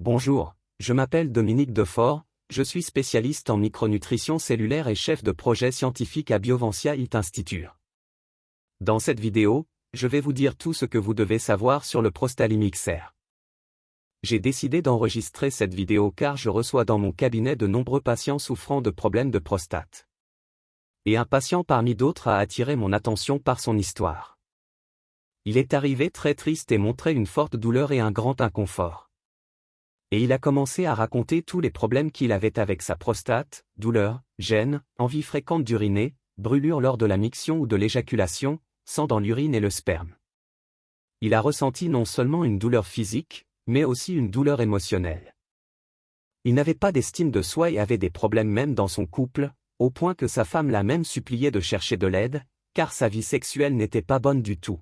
Bonjour, je m'appelle Dominique Defort, je suis spécialiste en micronutrition cellulaire et chef de projet scientifique à Biovancia It Institute. Dans cette vidéo, je vais vous dire tout ce que vous devez savoir sur le Prostalimixer. J'ai décidé d'enregistrer cette vidéo car je reçois dans mon cabinet de nombreux patients souffrant de problèmes de prostate. Et un patient parmi d'autres a attiré mon attention par son histoire. Il est arrivé très triste et montrait une forte douleur et un grand inconfort. Et il a commencé à raconter tous les problèmes qu'il avait avec sa prostate, douleur, gêne, envie fréquente d'uriner, brûlure lors de la miction ou de l'éjaculation, sang dans l'urine et le sperme. Il a ressenti non seulement une douleur physique, mais aussi une douleur émotionnelle. Il n'avait pas d'estime de soi et avait des problèmes même dans son couple, au point que sa femme l'a même supplié de chercher de l'aide, car sa vie sexuelle n'était pas bonne du tout.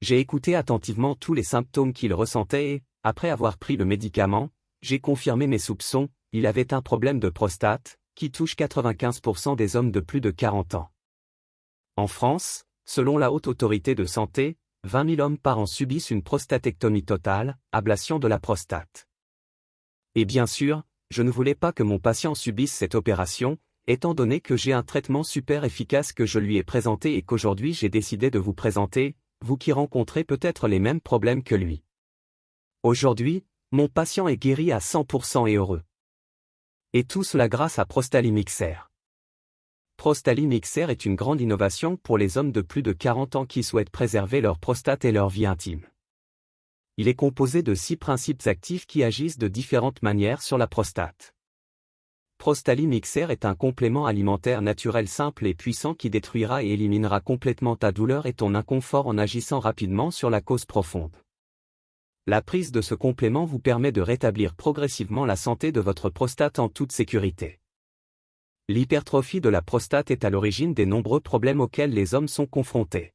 J'ai écouté attentivement tous les symptômes qu'il ressentait et, après avoir pris le médicament, j'ai confirmé mes soupçons, il avait un problème de prostate, qui touche 95% des hommes de plus de 40 ans. En France, selon la Haute Autorité de Santé, 20 000 hommes par an subissent une prostatectomie totale, ablation de la prostate. Et bien sûr, je ne voulais pas que mon patient subisse cette opération, étant donné que j'ai un traitement super efficace que je lui ai présenté et qu'aujourd'hui j'ai décidé de vous présenter, vous qui rencontrez peut-être les mêmes problèmes que lui. Aujourd'hui, mon patient est guéri à 100% et heureux. Et tout cela grâce à Prostalimixer. Prostalimixer est une grande innovation pour les hommes de plus de 40 ans qui souhaitent préserver leur prostate et leur vie intime. Il est composé de six principes actifs qui agissent de différentes manières sur la prostate. Prostalimixer est un complément alimentaire naturel simple et puissant qui détruira et éliminera complètement ta douleur et ton inconfort en agissant rapidement sur la cause profonde. La prise de ce complément vous permet de rétablir progressivement la santé de votre prostate en toute sécurité. L'hypertrophie de la prostate est à l'origine des nombreux problèmes auxquels les hommes sont confrontés.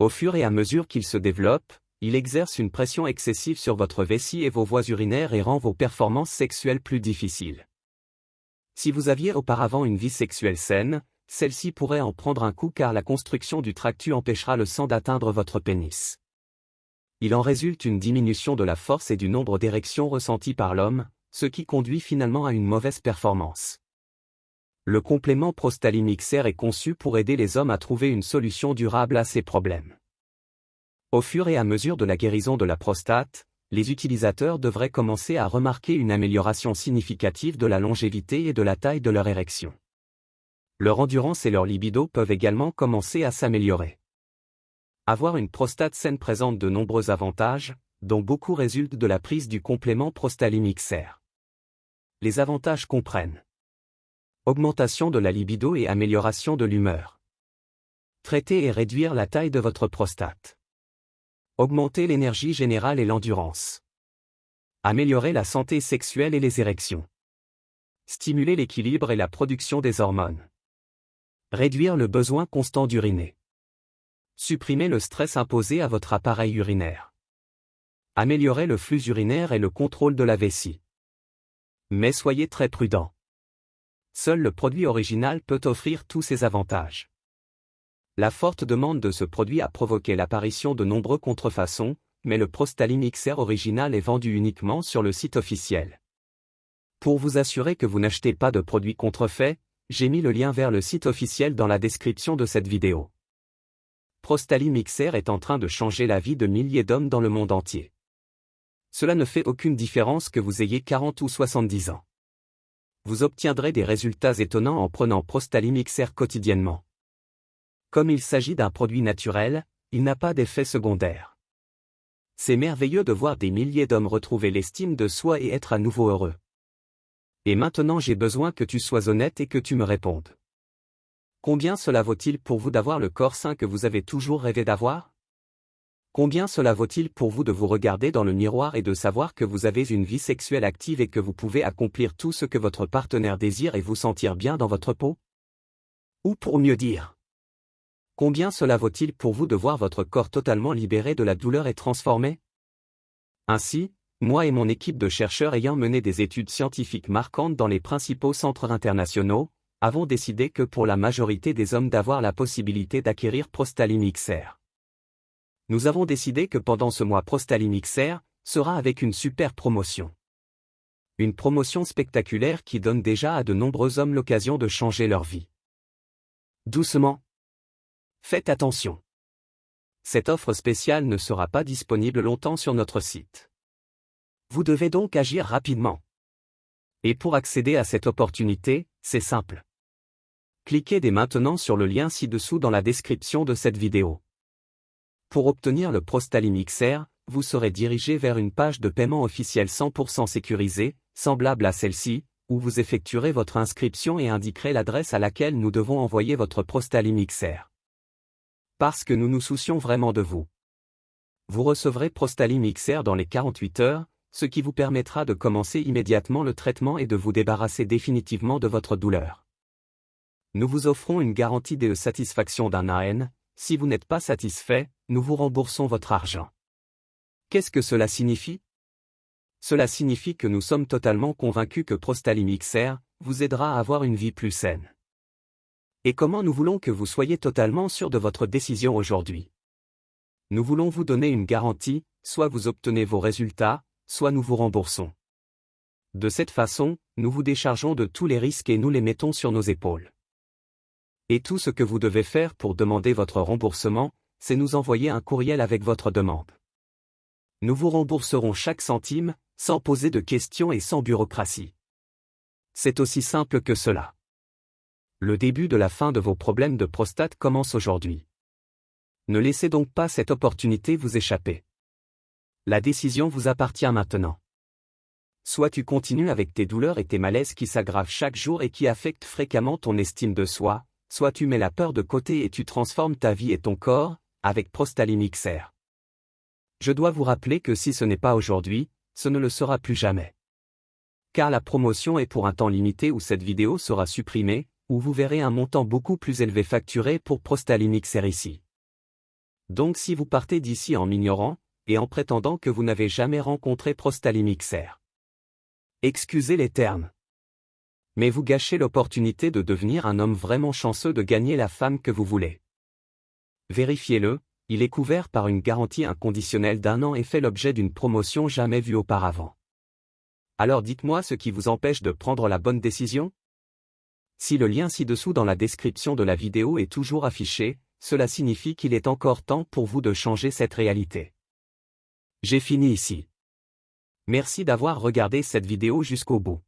Au fur et à mesure qu'il se développe, il exerce une pression excessive sur votre vessie et vos voies urinaires et rend vos performances sexuelles plus difficiles. Si vous aviez auparavant une vie sexuelle saine, celle-ci pourrait en prendre un coup car la construction du tractus empêchera le sang d'atteindre votre pénis. Il en résulte une diminution de la force et du nombre d'érections ressenties par l'homme, ce qui conduit finalement à une mauvaise performance. Le complément Prostalimixer est conçu pour aider les hommes à trouver une solution durable à ces problèmes. Au fur et à mesure de la guérison de la prostate, les utilisateurs devraient commencer à remarquer une amélioration significative de la longévité et de la taille de leur érection. Leur endurance et leur libido peuvent également commencer à s'améliorer. Avoir une prostate saine présente de nombreux avantages, dont beaucoup résultent de la prise du complément Prostalimixer. Les avantages comprennent augmentation de la libido et amélioration de l'humeur. Traiter et réduire la taille de votre prostate. Augmenter l'énergie générale et l'endurance. Améliorer la santé sexuelle et les érections. Stimuler l'équilibre et la production des hormones. Réduire le besoin constant d'uriner. Supprimer le stress imposé à votre appareil urinaire. Améliorer le flux urinaire et le contrôle de la vessie. Mais soyez très prudent. Seul le produit original peut offrir tous ces avantages. La forte demande de ce produit a provoqué l'apparition de nombreux contrefaçons, mais le Prostaline XR original est vendu uniquement sur le site officiel. Pour vous assurer que vous n'achetez pas de produits contrefaits, j'ai mis le lien vers le site officiel dans la description de cette vidéo. Prostaline XR est en train de changer la vie de milliers d'hommes dans le monde entier. Cela ne fait aucune différence que vous ayez 40 ou 70 ans. Vous obtiendrez des résultats étonnants en prenant Prostaline XR quotidiennement. Comme il s'agit d'un produit naturel, il n'a pas d'effet secondaire. C'est merveilleux de voir des milliers d'hommes retrouver l'estime de soi et être à nouveau heureux. Et maintenant j'ai besoin que tu sois honnête et que tu me répondes. Combien cela vaut-il pour vous d'avoir le corps sain que vous avez toujours rêvé d'avoir? Combien cela vaut-il pour vous de vous regarder dans le miroir et de savoir que vous avez une vie sexuelle active et que vous pouvez accomplir tout ce que votre partenaire désire et vous sentir bien dans votre peau? Ou pour mieux dire, Combien cela vaut-il pour vous de voir votre corps totalement libéré de la douleur et transformé? Ainsi, moi et mon équipe de chercheurs ayant mené des études scientifiques marquantes dans les principaux centres internationaux, avons décidé que pour la majorité des hommes d'avoir la possibilité d'acquérir Prostaline XR. Nous avons décidé que pendant ce mois Prostaline XR, sera avec une super promotion. Une promotion spectaculaire qui donne déjà à de nombreux hommes l'occasion de changer leur vie. Doucement. Faites attention. Cette offre spéciale ne sera pas disponible longtemps sur notre site. Vous devez donc agir rapidement. Et pour accéder à cette opportunité, c'est simple. Cliquez dès maintenant sur le lien ci-dessous dans la description de cette vidéo. Pour obtenir le Prostalim XR, vous serez dirigé vers une page de paiement officielle 100% sécurisée, semblable à celle-ci, où vous effectuerez votre inscription et indiquerez l'adresse à laquelle nous devons envoyer votre Prostalim XR. Parce que nous nous soucions vraiment de vous. Vous recevrez Prostalim XR dans les 48 heures, ce qui vous permettra de commencer immédiatement le traitement et de vous débarrasser définitivement de votre douleur. Nous vous offrons une garantie de satisfaction d'un AN, si vous n'êtes pas satisfait, nous vous remboursons votre argent. Qu'est-ce que cela signifie? Cela signifie que nous sommes totalement convaincus que Prostalim XR vous aidera à avoir une vie plus saine. Et comment nous voulons que vous soyez totalement sûr de votre décision aujourd'hui? Nous voulons vous donner une garantie, soit vous obtenez vos résultats, soit nous vous remboursons. De cette façon, nous vous déchargeons de tous les risques et nous les mettons sur nos épaules. Et tout ce que vous devez faire pour demander votre remboursement, c'est nous envoyer un courriel avec votre demande. Nous vous rembourserons chaque centime, sans poser de questions et sans bureaucratie. C'est aussi simple que cela. Le début de la fin de vos problèmes de prostate commence aujourd'hui. Ne laissez donc pas cette opportunité vous échapper. La décision vous appartient maintenant. Soit tu continues avec tes douleurs et tes malaises qui s'aggravent chaque jour et qui affectent fréquemment ton estime de soi, soit tu mets la peur de côté et tu transformes ta vie et ton corps, avec Prostalim XR. Je dois vous rappeler que si ce n'est pas aujourd'hui, ce ne le sera plus jamais. Car la promotion est pour un temps limité où cette vidéo sera supprimée, où vous verrez un montant beaucoup plus élevé facturé pour Prostalim XR ici. Donc si vous partez d'ici en m'ignorant, et en prétendant que vous n'avez jamais rencontré Prostalim XR. Excusez les termes. Mais vous gâchez l'opportunité de devenir un homme vraiment chanceux de gagner la femme que vous voulez. Vérifiez-le, il est couvert par une garantie inconditionnelle d'un an et fait l'objet d'une promotion jamais vue auparavant. Alors dites-moi ce qui vous empêche de prendre la bonne décision? Si le lien ci-dessous dans la description de la vidéo est toujours affiché, cela signifie qu'il est encore temps pour vous de changer cette réalité. J'ai fini ici. Merci d'avoir regardé cette vidéo jusqu'au bout.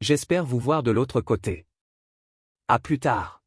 J'espère vous voir de l'autre côté. À plus tard.